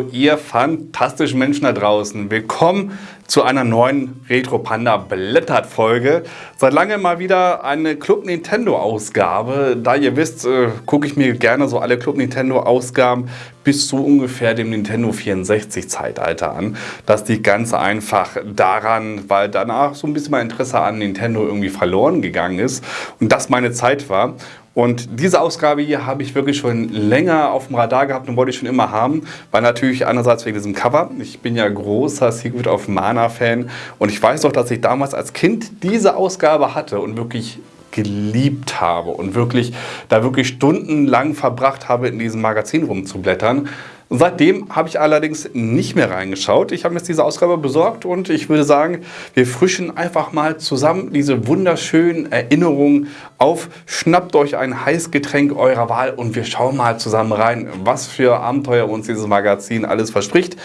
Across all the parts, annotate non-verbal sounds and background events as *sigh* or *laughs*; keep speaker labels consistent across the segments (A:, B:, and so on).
A: Ihr fantastischen Menschen da draußen. Willkommen zu einer neuen Retro Panda Blättert Folge. Seit langem mal wieder eine Club Nintendo Ausgabe. Da ihr wisst, äh, gucke ich mir gerne so alle Club Nintendo Ausgaben bis zu ungefähr dem Nintendo 64 Zeitalter an. Das liegt ganz einfach daran, weil danach so ein bisschen mein Interesse an Nintendo irgendwie verloren gegangen ist und das meine Zeit war. Und diese Ausgabe hier habe ich wirklich schon länger auf dem Radar gehabt und wollte ich schon immer haben, weil natürlich einerseits wegen diesem Cover. Ich bin ja großer Secret of Mana Fan und ich weiß doch, dass ich damals als Kind diese Ausgabe hatte und wirklich geliebt habe und wirklich da wirklich stundenlang verbracht habe, in diesem Magazin rumzublättern. Seitdem habe ich allerdings nicht mehr reingeschaut. Ich habe mir jetzt diese Ausgabe besorgt und ich würde sagen, wir frischen einfach mal zusammen diese wunderschönen Erinnerungen auf. Schnappt euch ein Heißgetränk eurer Wahl und wir schauen mal zusammen rein, was für Abenteuer uns dieses Magazin alles verspricht.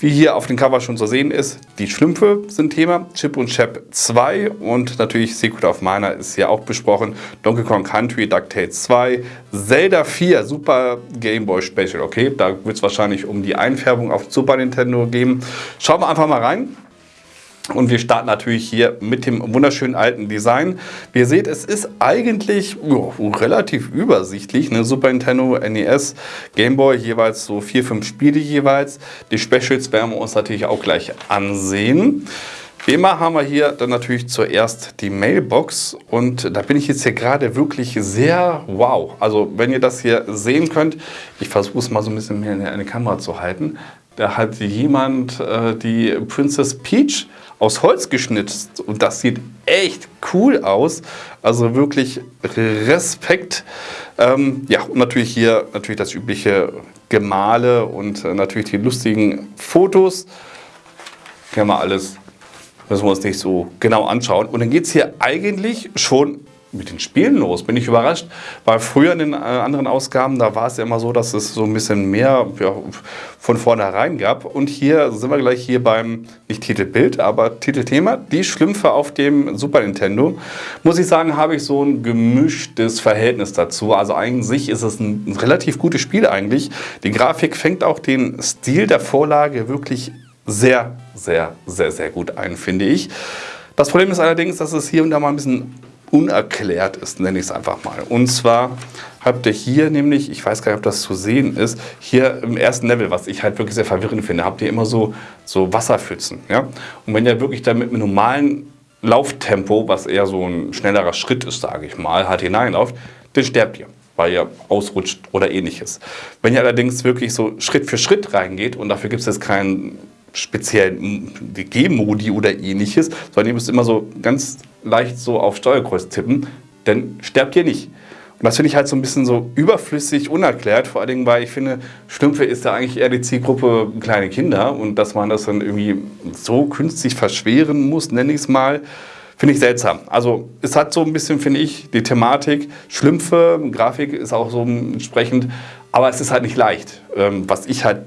A: Wie hier auf dem Cover schon zu sehen ist, die Schlümpfe sind Thema, Chip und Chap 2 und natürlich Secret of Mana ist hier auch besprochen, Donkey Kong Country, DuckTales 2, Zelda 4, Super Game Boy Special, okay, da wird es wahrscheinlich um die Einfärbung auf Super Nintendo gehen. Schauen wir einfach mal rein. Und wir starten natürlich hier mit dem wunderschönen alten Design. Wie ihr seht, es ist eigentlich oh, relativ übersichtlich. Ne? Super Nintendo, NES, Game Boy, jeweils so vier, fünf Spiele jeweils. Die Specials werden wir uns natürlich auch gleich ansehen. Wie immer haben wir hier dann natürlich zuerst die Mailbox und da bin ich jetzt hier gerade wirklich sehr wow. Also wenn ihr das hier sehen könnt, ich versuche es mal so ein bisschen mehr in eine Kamera zu halten. Da hat jemand äh, die Princess Peach aus Holz geschnitzt und das sieht echt cool aus. Also wirklich Respekt. Ähm, ja, und natürlich hier natürlich das übliche Gemale und äh, natürlich die lustigen Fotos. Können wir alles, müssen wir uns nicht so genau anschauen. Und dann geht es hier eigentlich schon mit den Spielen los? Bin ich überrascht. Weil früher in den äh, anderen Ausgaben, da war es ja immer so, dass es so ein bisschen mehr ja, von vornherein gab. Und hier sind wir gleich hier beim, nicht Titelbild, aber Titelthema, die Schlümpfe auf dem Super Nintendo. Muss ich sagen, habe ich so ein gemischtes Verhältnis dazu. Also sich ist es ein relativ gutes Spiel eigentlich. Die Grafik fängt auch den Stil der Vorlage wirklich sehr, sehr, sehr, sehr gut ein, finde ich. Das Problem ist allerdings, dass es hier und da mal ein bisschen unerklärt ist, nenne ich es einfach mal. Und zwar habt ihr hier nämlich, ich weiß gar nicht, ob das zu sehen ist, hier im ersten Level, was ich halt wirklich sehr verwirrend finde, habt ihr immer so, so Wasserpfützen. Ja? Und wenn ihr wirklich damit mit normalen Lauftempo, was eher so ein schnellerer Schritt ist, sage ich mal, halt hineinlauft, dann sterbt ihr weil ihr ausrutscht oder ähnliches. Wenn ihr allerdings wirklich so Schritt für Schritt reingeht und dafür gibt es jetzt keinen speziellen G-Modi oder ähnliches, sondern ihr müsst immer so ganz leicht so auf Steuerkreuz tippen, dann sterbt ihr nicht. Und das finde ich halt so ein bisschen so überflüssig, unerklärt, vor allen Dingen, weil ich finde, Schlümpfe ist ja eigentlich eher die Zielgruppe kleine Kinder und dass man das dann irgendwie so künstlich verschweren muss, nenne ich es mal, finde ich seltsam. Also es hat so ein bisschen, finde ich, die Thematik, Schlümpfe, Grafik ist auch so entsprechend, aber es ist halt nicht leicht, ähm, was ich halt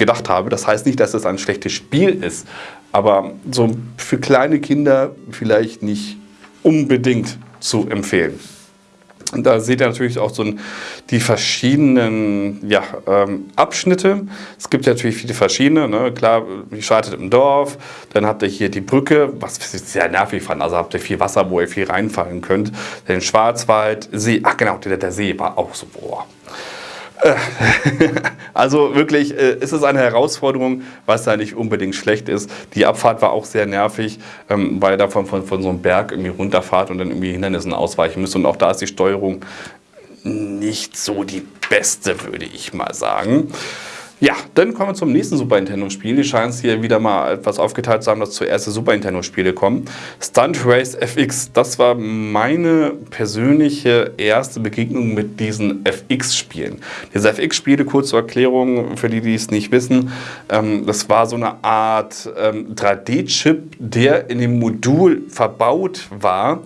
A: gedacht habe. Das heißt nicht, dass es ein schlechtes Spiel ist, aber so für kleine Kinder vielleicht nicht unbedingt zu empfehlen. Und da seht ihr natürlich auch so die verschiedenen ja, ähm, Abschnitte. Es gibt ja natürlich viele verschiedene. Ne? Klar, ihr startet im Dorf, dann habt ihr hier die Brücke, was ich sehr nervig fand. Also habt ihr viel Wasser, wo ihr viel reinfallen könnt. Den Schwarzwald, See, ach genau, der, der See war auch so, boah. *laughs* Also wirklich äh, ist es eine Herausforderung, was da nicht unbedingt schlecht ist. Die Abfahrt war auch sehr nervig, ähm, weil ihr da von, von, von so einem Berg irgendwie runterfahrt und dann irgendwie Hindernissen ausweichen müsst. Und auch da ist die Steuerung nicht so die beste, würde ich mal sagen. Ja, dann kommen wir zum nächsten Super Nintendo-Spiel. Die scheinen es hier wieder mal etwas aufgeteilt zu haben, dass zuerst die Super Nintendo-Spiele kommen. Stunt Race FX, das war meine persönliche erste Begegnung mit diesen FX-Spielen. Diese FX-Spiele, kurz zur Erklärung, für die, die es nicht wissen, ähm, das war so eine Art ähm, 3D-Chip, der in dem Modul verbaut war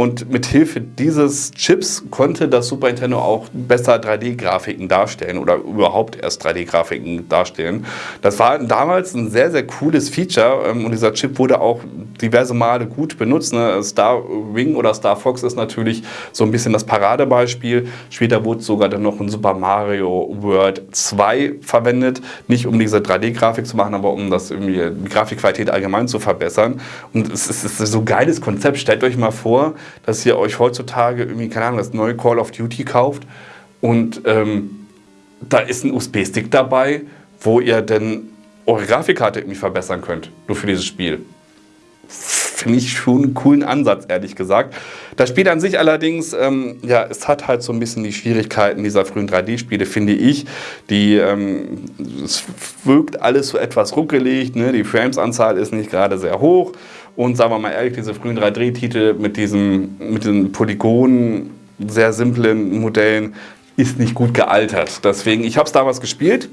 A: Und mit Hilfe dieses Chips konnte das Super Nintendo auch besser 3D-Grafiken darstellen oder überhaupt erst 3D-Grafiken darstellen. Das war damals ein sehr, sehr cooles Feature ähm, und dieser Chip wurde auch diverse Male gut benutzt. Ne? Star Wing oder Star Fox ist natürlich so ein bisschen das Paradebeispiel. Später wurde sogar dann noch ein Super Mario World 2 verwendet. Nicht um diese 3D-Grafik zu machen, aber um das irgendwie die Grafikqualität allgemein zu verbessern. Und es ist, es ist so ein geiles Konzept. Stellt euch mal vor, dass ihr euch heutzutage irgendwie, keine Ahnung, das neue Call of Duty kauft und ähm, da ist ein USB-Stick dabei, wo ihr dann eure Grafikkarte irgendwie verbessern könnt, nur für dieses Spiel. Finde ich schon einen coolen Ansatz, ehrlich gesagt. Das Spiel an sich allerdings, ähm, ja, es hat halt so ein bisschen die Schwierigkeiten dieser frühen 3D-Spiele, finde ich. Die, ähm, es wirkt alles so etwas ruckelig, ne? die Frames-Anzahl ist nicht gerade sehr hoch. Und sagen wir mal ehrlich, diese frühen 3D-Titel mit, mit diesen Polygonen, sehr simplen Modellen, ist nicht gut gealtert. Deswegen, ich habe es damals gespielt,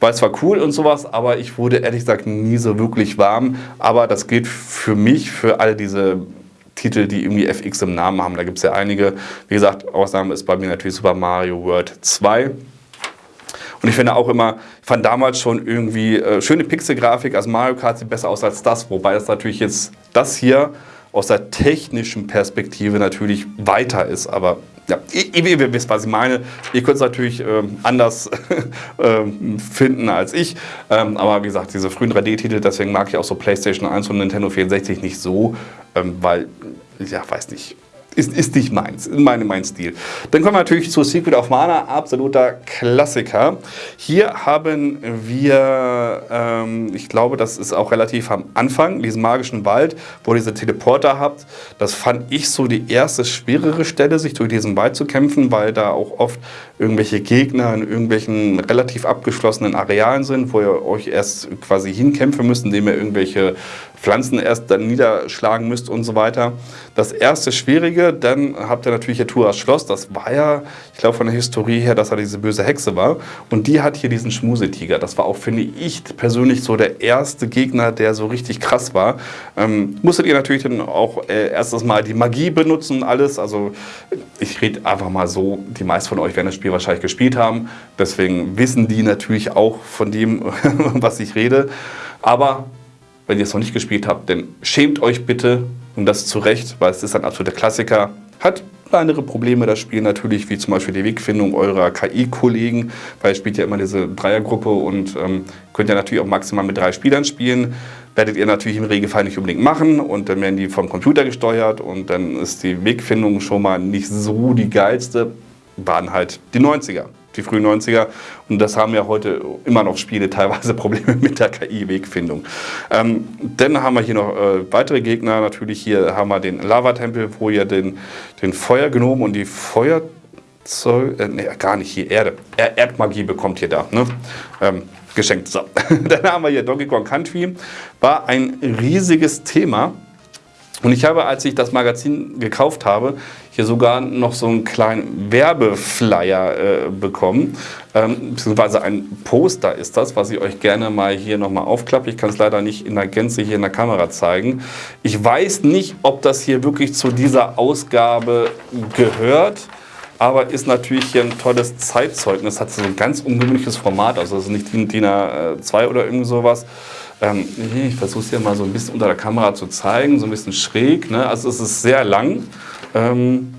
A: weil es war cool und sowas, aber ich wurde ehrlich gesagt nie so wirklich warm. Aber das gilt für mich, für alle diese Titel, die irgendwie FX im Namen haben. Da gibt es ja einige. Wie gesagt, Ausnahme ist bei mir natürlich Super Mario World 2. Und ich finde auch immer, ich fand damals schon irgendwie äh, schöne Pixelgrafik. Also Mario Kart sieht besser aus als das, wobei das natürlich jetzt das hier aus der technischen Perspektive natürlich weiter ist. Aber ja, ihr, ihr, wisst, was ich meine. Ihr könnt es natürlich ähm, anders *laughs* ähm, finden als ich. Ähm, aber wie gesagt, diese frühen 3D-Titel, deswegen mag ich auch so PlayStation 1 und Nintendo 64 nicht so, ähm, weil, ja, weiß nicht ist, ist nicht meins, meine, mein Stil. Dann kommen wir natürlich zu Secret of Mana, absoluter Klassiker. Hier haben wir, ähm, ich glaube, das ist auch relativ am Anfang, diesen magischen Wald, wo ihr diese Teleporter habt. Das fand ich so die erste schwerere Stelle, sich durch diesen Wald zu kämpfen, weil da auch oft irgendwelche Gegner in irgendwelchen relativ abgeschlossenen Arealen sind, wo ihr euch erst quasi hinkämpfen müsst, indem ihr irgendwelche Pflanzen erst dann niederschlagen müsst und so weiter. Das erste Schwierige, dann habt ihr natürlich hier Turas Schloss. Das war ja, ich glaube von der Historie her, dass er diese böse Hexe war. Und die hat hier diesen Schmusetiger. Das war auch, finde ich persönlich, so der erste Gegner, der so richtig krass war. Ähm, musstet ihr natürlich dann auch äh, erstes Mal die Magie benutzen und alles. Also ich rede einfach mal so, die meisten von euch werden das Spiel wahrscheinlich gespielt haben. Deswegen wissen die natürlich auch von dem, *laughs* was ich rede. Aber wenn ihr es noch nicht gespielt habt, dann schämt euch bitte und das zu Recht, weil es ist ein absoluter Klassiker. Hat kleinere Probleme das Spiel natürlich, wie zum Beispiel die Wegfindung eurer KI-Kollegen, weil ihr spielt ja immer diese Dreiergruppe und ähm, könnt ja natürlich auch maximal mit drei Spielern spielen. Werdet ihr natürlich im Regelfall nicht unbedingt machen und dann werden die vom Computer gesteuert und dann ist die Wegfindung schon mal nicht so die geilste. Waren halt die 90er die frühen 90er. Und das haben ja heute immer noch Spiele teilweise Probleme mit der KI-Wegfindung. Ähm, dann haben wir hier noch äh, weitere Gegner. Natürlich hier haben wir den Lava-Tempel, wo ihr den, den Feuergnom und die Feuerzeug, äh, nee, gar nicht hier, Erde. Er Erdmagie bekommt ihr da. Ne? Ähm, geschenkt. So. *laughs* Dann haben wir hier Donkey Kong Country. War ein riesiges Thema. Und ich habe, als ich das Magazin gekauft habe, hier sogar noch so einen kleinen Werbeflyer äh, bekommen, ähm, beziehungsweise ein Poster ist das, was ich euch gerne mal hier nochmal aufklappe. Ich kann es leider nicht in der Gänze hier in der Kamera zeigen. Ich weiß nicht, ob das hier wirklich zu dieser Ausgabe gehört aber ist natürlich hier ein tolles Zeitzeugnis. Hat so ein ganz ungewöhnliches Format, also es ist nicht DIN A2 oder irgend sowas. Ähm, ich versuche es hier mal so ein bisschen unter der Kamera zu zeigen, so ein bisschen schräg. Ne? Also es ist sehr lang. Ähm,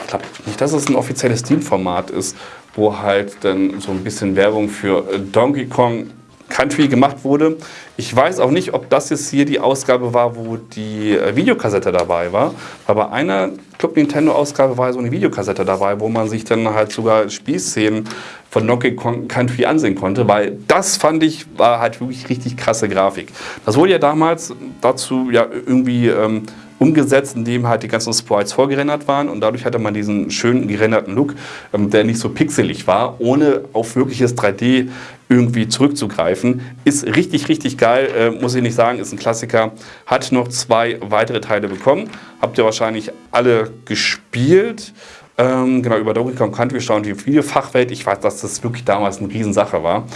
A: ich glaube nicht, dass es ein offizielles Steam-Format ist, wo halt dann so ein bisschen Werbung für Donkey Kong Country gemacht wurde. Ich weiß auch nicht, ob das jetzt hier die Ausgabe war, wo die äh, Videokassette dabei war. Aber bei einer Club Nintendo Ausgabe war so eine Videokassette dabei, wo man sich dann halt sogar Spielszenen von Donkey Kong Country ansehen konnte, weil das fand ich war halt wirklich richtig krasse Grafik. Das wurde ja damals dazu ja irgendwie ähm, umgesetzt, indem halt die ganzen Sprites vorgerendert waren und dadurch hatte man diesen schönen gerenderten Look, ähm, der nicht so pixelig war, ohne auf wirkliches 3D irgendwie zurückzugreifen. Ist richtig, richtig geil, äh, muss ich nicht sagen, ist ein Klassiker. Hat noch zwei weitere Teile bekommen. Habt ihr wahrscheinlich alle gespielt. Ähm, genau, über Donkey Kong Country schauen die Videofachwelt. Ich weiß, dass das wirklich damals eine Riesensache war.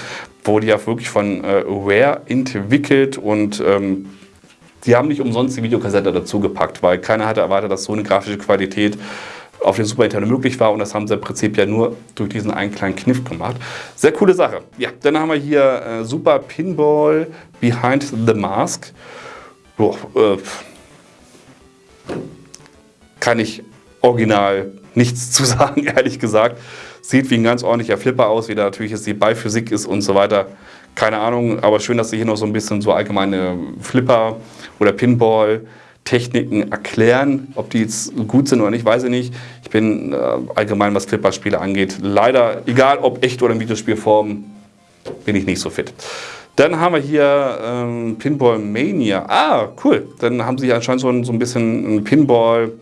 A: Wurde ja wirklich von äh, Rare entwickelt und ähm, Sie haben nicht umsonst die Videokassette dazu gepackt, weil keiner hatte erwartet, dass so eine grafische Qualität auf dem Super Nintendo möglich war und das haben sie im Prinzip ja nur durch diesen einen kleinen Kniff gemacht. Sehr coole Sache. Ja, dann haben wir hier äh, Super Pinball Behind the Mask. Boah, äh, kann ich original nichts zu *laughs* sagen, ehrlich gesagt. Sieht wie ein ganz ordentlicher Flipper aus, wie da natürlich jetzt die Beiphysik ist und so weiter. Keine Ahnung, aber schön, dass sie hier noch so ein bisschen so allgemeine Flipper oder Pinball-Techniken erklären. Ob die jetzt gut sind oder nicht, weiß ich nicht. Ich bin äh, allgemein, was Flipper-Spiele angeht, leider, egal ob echt oder in Videospielform, bin ich nicht so fit. Dann haben wir hier ähm, Pinball Mania. Ah, cool. Dann haben sie anscheinend so ein, so ein bisschen ein Pinball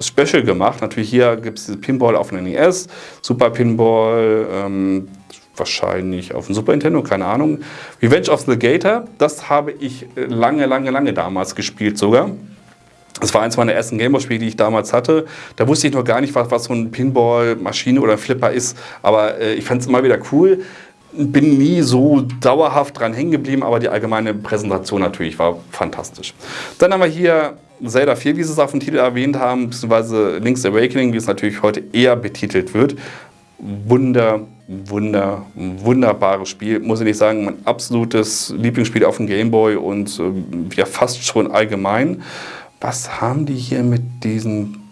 A: Special gemacht. Natürlich hier gibt es Pinball auf dem NES, Super Pinball, ähm, wahrscheinlich auf dem Super Nintendo, keine Ahnung. Revenge of the Gator, das habe ich lange, lange, lange damals gespielt sogar. Das war eins meiner ersten Gameboy-Spiele, die ich damals hatte. Da wusste ich noch gar nicht, was, was so ein Pinball-Maschine oder ein Flipper ist. Aber äh, ich fand es immer wieder cool. Bin nie so dauerhaft dran hängen geblieben, aber die allgemeine Präsentation natürlich war fantastisch. Dann haben wir hier Zelda 4, wie Sie es auf dem Titel erwähnt haben, beziehungsweise Link's Awakening, wie es natürlich heute eher betitelt wird. Wunder, wunder, wunderbares Spiel. Muss ich nicht sagen, mein absolutes Lieblingsspiel auf dem Gameboy und äh, ja fast schon allgemein. Was haben die hier mit diesen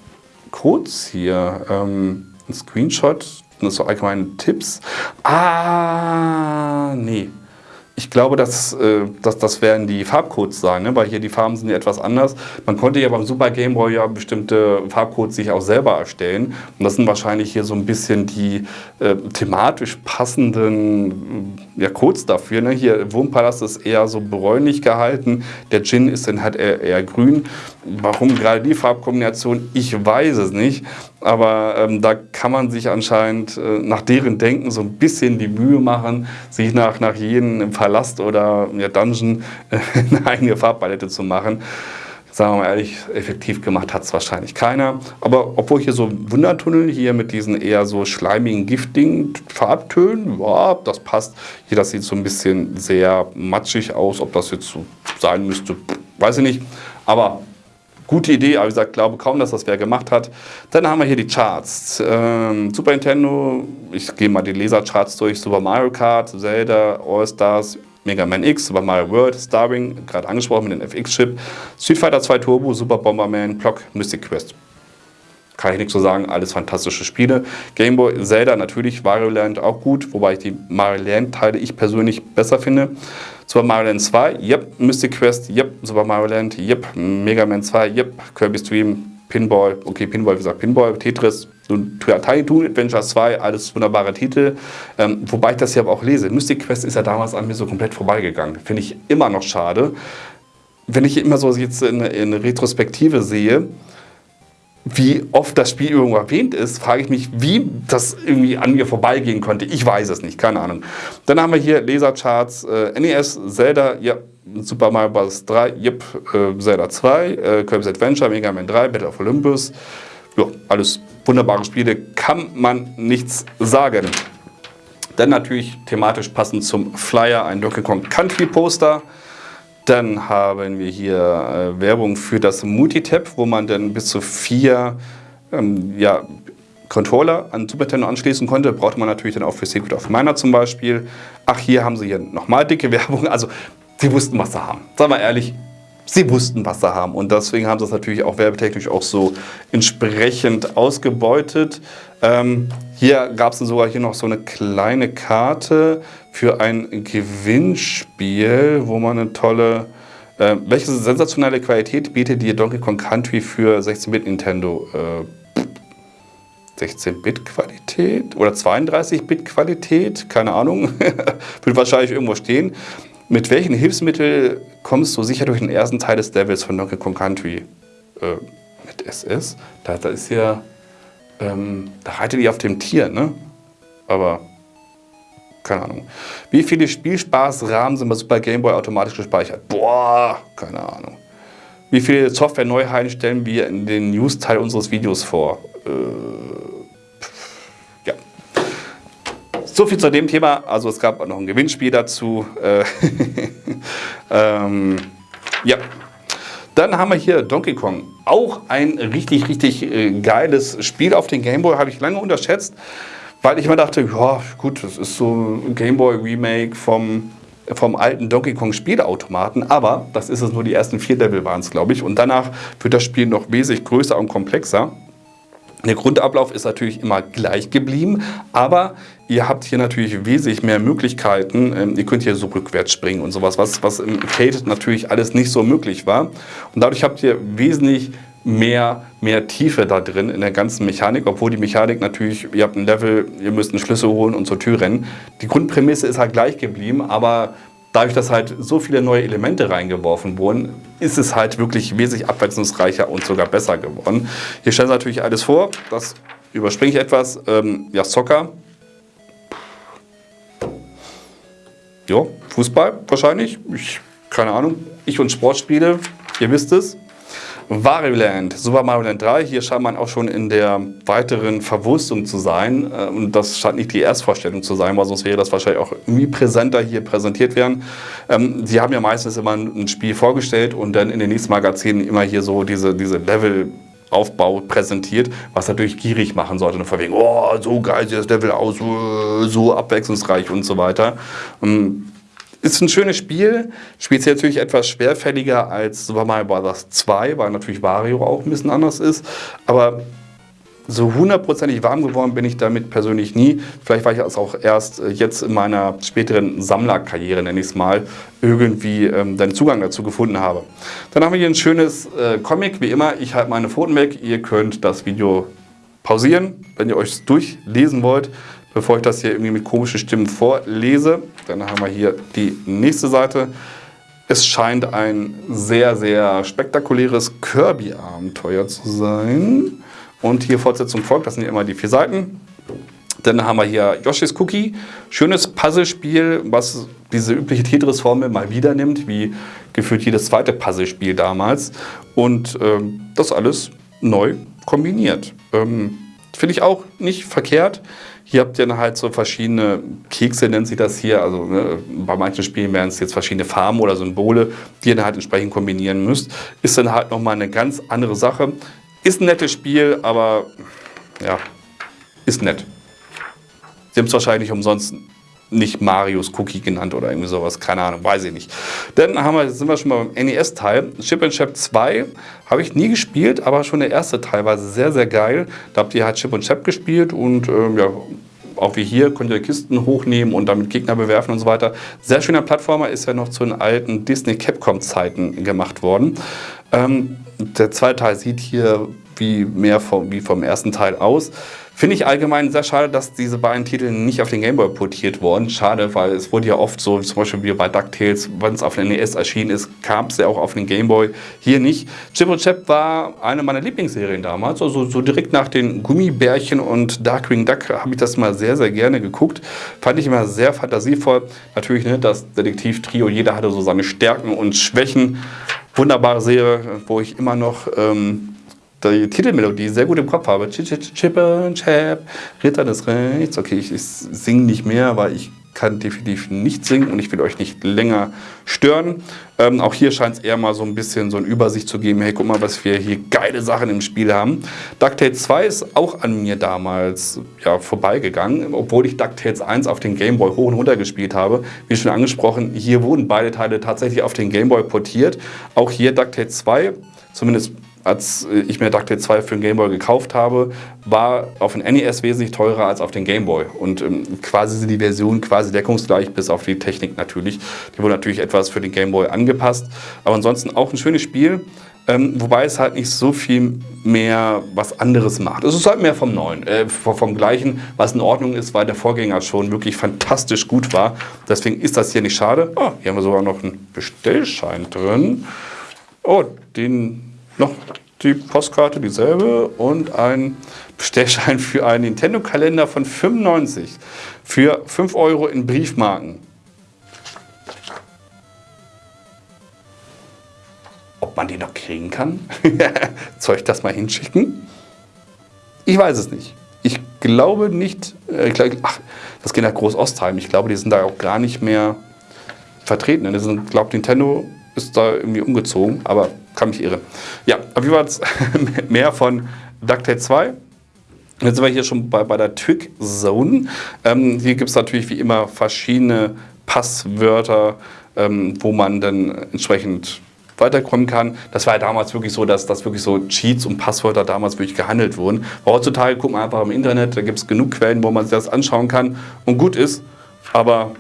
A: Codes hier? Ähm, ein Screenshot, das so allgemeine Tipps. Ah, nee. Ich glaube, dass, äh, dass das werden die Farbcodes sein, ne? weil hier die Farben sind ja etwas anders. Man konnte ja beim Super Game Boy ja bestimmte Farbcodes sich auch selber erstellen. Und das sind wahrscheinlich hier so ein bisschen die äh, thematisch passenden äh, ja, Codes dafür. Ne? Hier Wurmpalast ist eher so bräunlich gehalten, der Gin ist dann halt eher, eher grün. Warum gerade die Farbkombination, ich weiß es nicht. Aber ähm, da kann man sich anscheinend äh, nach deren Denken so ein bisschen die Mühe machen, sich nach, nach jedem Palast oder ja, Dungeon *laughs* eine eigene Farbpalette zu machen. Sagen wir mal ehrlich, effektiv gemacht hat es wahrscheinlich keiner. Aber obwohl hier so Wundertunnel hier mit diesen eher so schleimigen, giftigen Farbtönen, ja, das passt. Hier, das sieht so ein bisschen sehr matschig aus. Ob das jetzt so sein müsste, weiß ich nicht. Aber Gute Idee, aber wie gesagt, glaube kaum, dass das wer gemacht hat. Dann haben wir hier die Charts. Ähm, Super Nintendo, ich gehe mal die Lasercharts durch. Super Mario Kart, Zelda, All-Stars, Mega Man X, Super Mario World, Starring, gerade angesprochen mit dem FX-Chip, Street Fighter 2 Turbo, Super Bomberman, Clock, Mystic Quest. Kann ich nichts so sagen, alles fantastische Spiele. Game Boy, Zelda natürlich, Mario Land auch gut, wobei ich die Mario Land Teile ich persönlich besser finde. Super Mario Land 2, yep. Mystic Quest, yep. Super Mario Land, yep. Mega Man 2, yep. Kirby Stream, Pinball, okay, Pinball, wie gesagt, Pinball, Tetris, Tiny Toon Adventure 2, alles wunderbare Titel. Ähm, wobei ich das ja aber auch lese. Mystic Quest ist ja damals an mir so komplett vorbeigegangen. Finde ich immer noch schade. Wenn ich immer so jetzt in, in Retrospektive sehe, wie oft das Spiel irgendwo erwähnt ist, frage ich mich, wie das irgendwie an mir vorbeigehen konnte. Ich weiß es nicht, keine Ahnung. Dann haben wir hier Lasercharts, äh, NES, Zelda, ja, Super Mario Bros. 3, yep, äh, Zelda 2, äh, Kirby's Adventure, Mega Man 3, Battle of Olympus. Ja, alles wunderbare Spiele, kann man nichts sagen. Dann natürlich thematisch passend zum Flyer ein Donkey Kong Country Poster. Dann haben wir hier äh, Werbung für das Multitap, wo man dann bis zu vier ähm, ja, Controller an Super Nintendo anschließen konnte. Brauchte man natürlich dann auch für Secret of Mana zum Beispiel. Ach, hier haben sie hier nochmal dicke *laughs* Werbung. Also, sie wussten, was sie haben. Sagen wir ehrlich, sie wussten, was sie haben. Und deswegen haben sie es natürlich auch werbetechnisch auch so entsprechend ausgebeutet. Ähm, hier gab es sogar hier noch so eine kleine Karte für ein Gewinnspiel, wo man eine tolle... Äh, welche sensationelle Qualität bietet dir Donkey Kong Country für 16-Bit Nintendo? Äh, 16-Bit-Qualität oder 32-Bit-Qualität? Keine Ahnung. *laughs* Wird wahrscheinlich irgendwo stehen. Mit welchen Hilfsmitteln kommst du sicher durch den ersten Teil des Levels von Donkey Kong Country? Äh, mit SS? Da, da ist ja... Ähm, da reitet ihr auf dem Tier, ne? Aber keine Ahnung. Wie viele Spielspaßrahmen sind bei Super Game Boy automatisch gespeichert? Boah, keine Ahnung. Wie viele Software-Neuheiten stellen wir in den News-Teil unseres Videos vor? Äh, ja. So viel zu dem Thema. Also es gab auch noch ein Gewinnspiel dazu. Äh, *laughs* ähm, ja. Dann haben wir hier Donkey Kong. Auch ein richtig, richtig äh, geiles Spiel auf den Game Boy. Habe ich lange unterschätzt, weil ich mir dachte, ja gut, das ist so ein Game Boy Remake vom, vom alten Donkey Kong Spielautomaten. Aber das ist es nur, die ersten vier Level waren es, glaube ich. Und danach wird das Spiel noch wesentlich größer und komplexer. Der Grundablauf ist natürlich immer gleich geblieben, aber ihr habt hier natürlich wesentlich mehr Möglichkeiten. Ähm, ihr könnt hier so rückwärts springen und sowas, was, was im Arcade natürlich alles nicht so möglich war. Und dadurch habt ihr wesentlich mehr, mehr Tiefe da drin in der ganzen Mechanik, obwohl die Mechanik natürlich, ihr habt ein Level, ihr müsst einen Schlüssel holen und zur Tür rennen. Die Grundprämisse ist halt gleich geblieben, aber dadurch, dass halt so viele neue Elemente reingeworfen wurden, ist es halt wirklich wesentlich abwechslungsreicher und sogar besser geworden. Hier stellen sie natürlich alles vor, das überspringe ich etwas. Ähm, ja, Soccer. Ja, Fußball wahrscheinlich. Ich, keine Ahnung. Ich und Sportspiele, ihr wisst es. Wario Land, Super Mario Land 3, hier scheint man auch schon in der weiteren Verwurstung zu sein. Äh, und das scheint nicht die Erstvorstellung zu sein, weil sonst wäre das wahrscheinlich auch irgendwie präsenter hier präsentiert werden. Ähm, sie haben ja meistens immer ein Spiel vorgestellt und dann in den nächsten Magazinen immer hier so diese, diese Level Aufbau präsentiert, was natürlich gierig machen sollte. Und von wegen, oh, so geil sieht das Level aus, so abwechslungsreich und so weiter. Ähm, ist ein schönes Spiel, spielt sich natürlich etwas schwerfälliger als Super Mario Bros. 2, weil natürlich Wario auch ein bisschen anders ist. Aber so hundertprozentig warm geworden bin ich damit persönlich nie. Vielleicht war ich es auch erst äh, jetzt in meiner späteren Sammlerkarriere, nenne ich es mal, irgendwie ähm, den Zugang dazu gefunden habe. Dann haben wir hier ein schönes äh, Comic, wie immer. Ich halte meine Pfoten weg. Ihr könnt das Video pausieren, wenn ihr euch durchlesen wollt bevor ich das hier irgendwie mit komischen Stimmen vorlese. Dann haben wir hier die nächste Seite. Es scheint ein sehr, sehr spektakuläres Kirby-Abenteuer zu sein. Und hier Fortsetzung folgt, das sind ja immer die vier Seiten. Dann haben wir hier Yoshi's Cookie. Schönes Puzzlespiel, was diese übliche Tetris-Formel mal wieder nimmt, wie gefühlt jedes zweite Puzzlespiel damals. Und ähm, das alles neu kombiniert. Ähm, Finde ich auch nicht verkehrt. Hier habt ihr dann halt so verschiedene Kekse, nennt sich das hier. Also ne, bei manchen Spielen wären es jetzt verschiedene Farben oder Symbole, die ihr dann halt entsprechend kombinieren müsst. Ist dann halt nochmal eine ganz andere Sache. Ist ein nettes Spiel, aber ja, ist nett. Sie haben es wahrscheinlich umsonst nicht Marius Cookie genannt oder irgendwie sowas, keine Ahnung, weiß ich nicht. Dann haben wir, sind wir schon mal beim NES-Teil. Chip and Chap 2 habe ich nie gespielt, aber schon der erste Teil war sehr, sehr geil. Da habt ihr halt Chip und Chap gespielt und ähm, ja, auch wie hier könnt ihr Kisten hochnehmen und damit Gegner bewerfen und so weiter. Sehr schöner Plattformer, ist ja noch zu den alten Disney-Capcom-Zeiten gemacht worden. Ähm, der zweite Teil sieht hier wie mehr vom, wie vom ersten Teil aus. Finde ich allgemein sehr schade, dass diese beiden Titel nicht auf den Gameboy portiert wurden. Schade, weil es wurde ja oft so, zum Beispiel wie bei DuckTales, wenn es auf den NES erschienen ist, kam es ja auch auf den Gameboy. Hier nicht. Chip und Chap war eine meiner Lieblingsserien damals. Also so direkt nach den Gummibärchen und Darkwing Duck habe ich das mal sehr, sehr gerne geguckt. Fand ich immer sehr fantasievoll. Natürlich, ne, das Detektiv-Trio, jeder hatte so seine Stärken und Schwächen. Wunderbare Serie, wo ich immer noch... Ähm, die Titelmelodie sehr gut im Kopf habe. Chip und Chap, Ritter des Rechts. Okay, ich, ich singe nicht mehr, weil ich kann definitiv nicht singen und ich will euch nicht länger stören. Ähm, auch hier scheint es eher mal so ein bisschen so eine Übersicht zu geben. Hey, guck mal, was wir hier geile Sachen im Spiel haben. DuckTales 2 ist auch an mir damals ja, vorbeigegangen, obwohl ich DuckTales 1 auf den Gameboy hoch und runter gespielt habe. Wie schon angesprochen, hier wurden beide Teile tatsächlich auf den Gameboy portiert. Auch hier DuckTales 2, zumindest als ich mir DuckTales 2 für den Gameboy gekauft habe, war auf den NES wesentlich teurer als auf den Gameboy. Und ähm, quasi sind die Versionen quasi deckungsgleich, bis auf die Technik natürlich. Die wurde natürlich etwas für den Gameboy angepasst. Aber ansonsten auch ein schönes Spiel. Ähm, wobei es halt nicht so viel mehr was anderes macht. Es ist halt mehr vom Neuen, äh, vom Gleichen, was in Ordnung ist, weil der Vorgänger schon wirklich fantastisch gut war. Deswegen ist das hier nicht schade. Oh, hier haben wir sogar noch einen Bestellschein drin. Oh, den noch die Postkarte, dieselbe und ein Bestellschein für einen Nintendo-Kalender von 95 für 5 Euro in Briefmarken. Ob man die noch kriegen kann? *laughs* Soll ich das mal hinschicken? Ich weiß es nicht. Ich glaube nicht, äh, ach, das geht nach Groß-Ostheim. Ich glaube, die sind da auch gar nicht mehr vertreten. Ich glaube, Nintendo ist da irgendwie umgezogen, aber kann mich irren. Ja, auf jeden Fall mehr von DuckTale 2. Jetzt sind wir hier schon bei, bei der Twig Zone. Ähm, hier gibt es natürlich wie immer verschiedene Passwörter, ähm, wo man dann entsprechend weiterkommen kann. Das war ja damals wirklich so, dass, dass wirklich so Cheats und Passwörter damals wirklich gehandelt wurden. Aber heutzutage guckt man einfach im Internet, da gibt es genug Quellen, wo man sich das anschauen kann und gut ist. Aber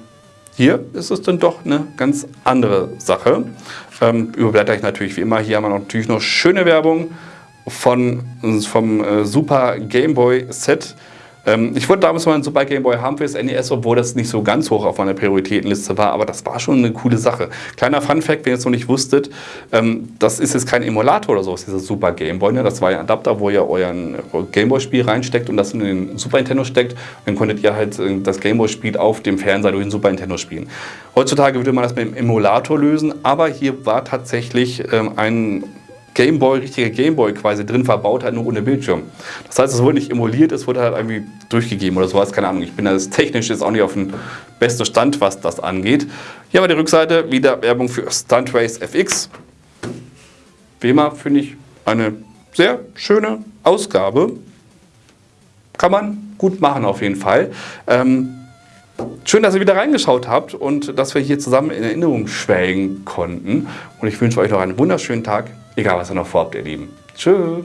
A: hier ist es dann doch eine ganz andere Sache. Ähm, überblätter ich natürlich wie immer. Hier haben wir natürlich noch schöne Werbung von, vom äh, Super Game Boy Set. Ähm, ich wollte damals mal einen Super Game Boy haben für das NES, obwohl das nicht so ganz hoch auf meiner Prioritätenliste war, aber das war schon eine coole Sache. Kleiner Fun Fact, wenn ihr es noch nicht wusstet, ähm, das ist jetzt kein Emulator oder so, das ist dieser Super Game Boy. Ne? Das war ein Adapter, wo ihr euren Game Boy Spiel reinsteckt und das in den Super Nintendo steckt. Dann konntet ihr halt äh, das Game Boy Spiel auf dem Fernseher durch den Super Nintendo spielen. Heutzutage würde man das mit dem Emulator lösen, aber hier war tatsächlich ähm, ein Gameboy, richtiger Gameboy quasi drin verbaut hat, nur ohne Bildschirm. Das heißt, es wurde nicht emuliert, es wurde halt irgendwie durchgegeben oder sowas, keine Ahnung. Ich bin das technisch jetzt auch nicht auf dem besten Stand, was das angeht. Hier haben wir die Rückseite, wieder Werbung für Stunt Race FX. Wie immer finde ich eine sehr schöne Ausgabe. Kann man gut machen auf jeden Fall. Ähm, Schön, dass ihr wieder reingeschaut habt und dass wir hier zusammen in Erinnerung schwelgen konnten. Und ich wünsche euch noch einen wunderschönen Tag. Egal, was ihr noch vorhabt, ihr Lieben. Tschüss.